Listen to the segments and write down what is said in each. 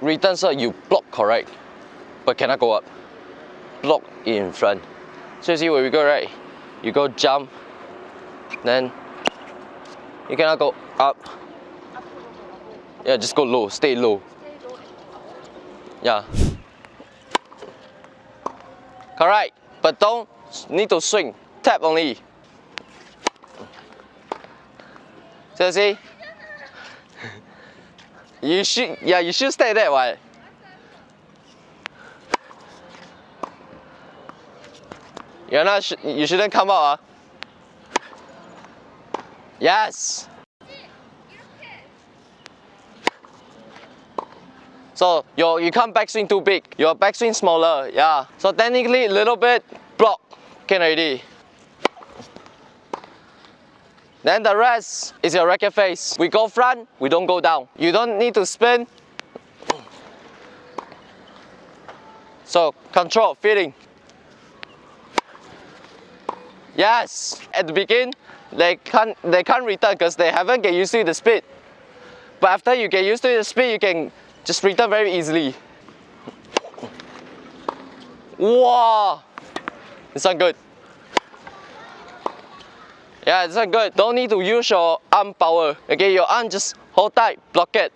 return serve, you block correct, but cannot go up. Block in front. So you see where we go, right? You go jump, then you cannot go up. Yeah, just go low, stay low. Yeah. Correct, but don't need to swing, tap only. So you see? You should, yeah, you should stay there, what? You're not, sh you shouldn't come out, huh? Yes. So your you can't backswing too big. Your backswing smaller, yeah. So technically a little bit block can already. Then the rest is your racket face. We go front, we don't go down. You don't need to spin. So control, feeling. Yes, at the beginning, they can't, they can't return because they haven't get used to the speed. But after you get used to the speed, you can just return very easily. Wow, it's not good. Yeah, it's not good. Don't need to use your arm power. Okay, your arm just hold tight, block it.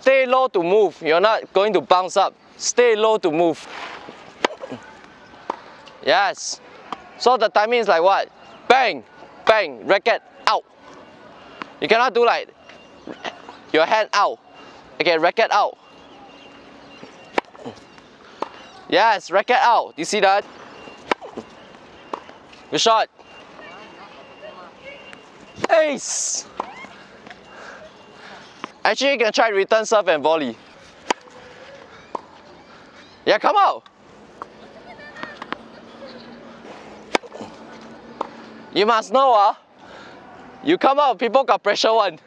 Stay low to move. You're not going to bounce up. Stay low to move. Yes. So the timing is like what? Bang, bang, racket out. You cannot do like your hand out. Okay, racket out. Yes, racket out. You see that? Good shot. Ace. Actually, you can try return serve and volley. Yeah, come out. You must know, ah. Uh, you come out, people got pressure one.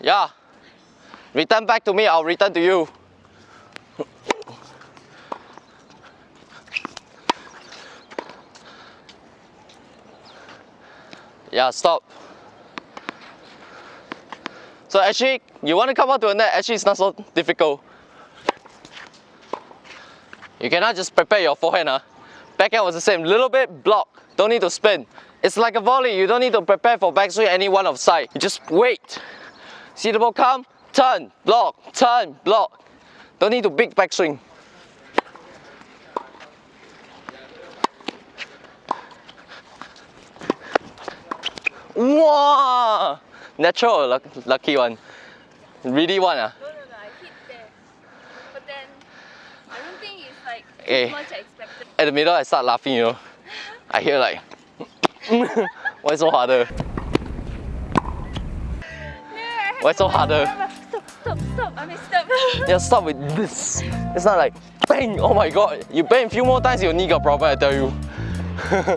Yeah. Return back to me, I'll return to you. Yeah, stop. So actually, you want to come out to a net, actually it's not so difficult. You cannot just prepare your forehand. Huh? Backhand was the same, little bit block, don't need to spin. It's like a volley, you don't need to prepare for backswing any one of side. You just wait. See the ball come, turn, block, turn, block. Don't need to big backswing. Wow! Natural lucky one? Really one ah? No, no, no, I hit there. But then, I don't think it's like hey, much I expected. At the middle, I start laughing, you know. I hear like, why so harder? Why so harder? Stop, stop, stop, I mean stop. yeah, stop with this. It's not like, bang, oh my god. You bang a few more times, your knee got problem, I tell you.